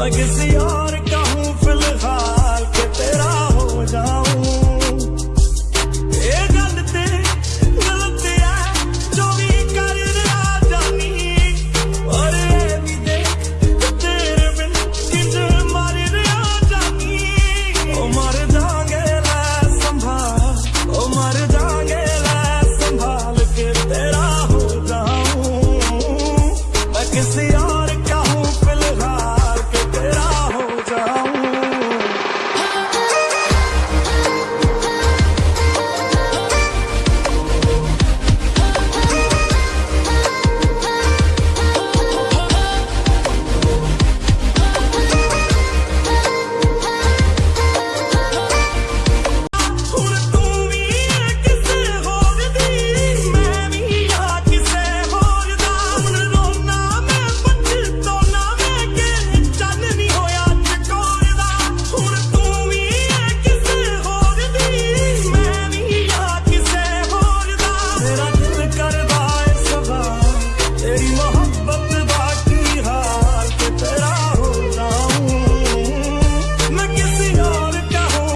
like it's the audience.